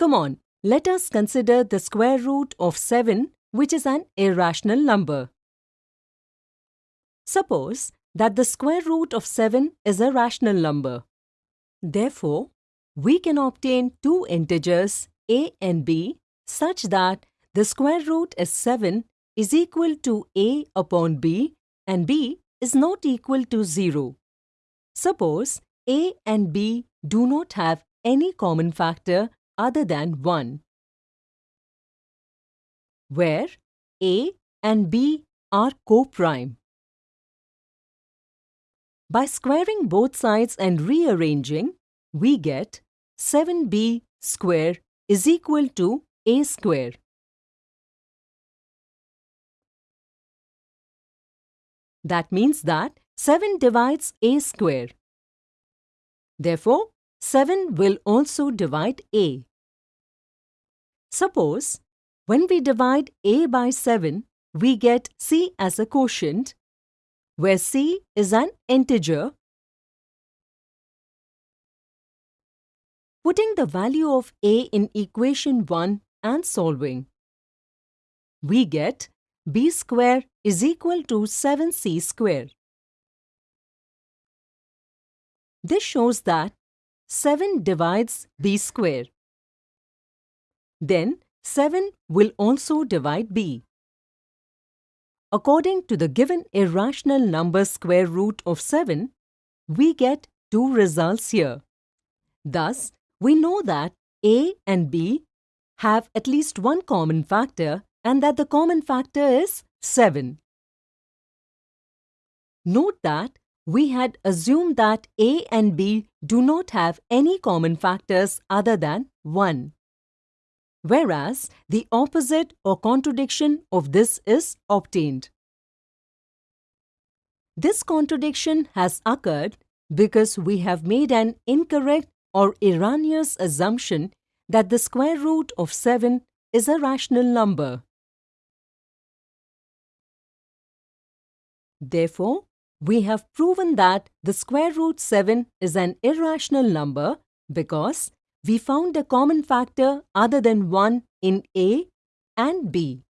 Come on, let us consider the square root of 7 which is an irrational number. Suppose that the square root of 7 is a rational number. Therefore, we can obtain two integers a and b such that the square root is 7 is equal to a upon b and b is not equal to 0. Suppose a and b do not have any common factor other than 1, where a and b are co-prime. By squaring both sides and rearranging, we get 7b square is equal to a square. That means that 7 divides a square. Therefore, 7 will also divide a. Suppose, when we divide a by 7, we get c as a quotient, where c is an integer. Putting the value of a in equation 1 and solving, we get b square is equal to 7c square. This shows that 7 divides b square. Then 7 will also divide b. According to the given irrational number square root of 7, we get two results here. Thus, we know that a and b have at least one common factor and that the common factor is 7. Note that we had assumed that A and B do not have any common factors other than 1. Whereas the opposite or contradiction of this is obtained. This contradiction has occurred because we have made an incorrect or erroneous assumption that the square root of 7 is a rational number. Therefore, we have proven that the square root 7 is an irrational number because we found a common factor other than 1 in A and B.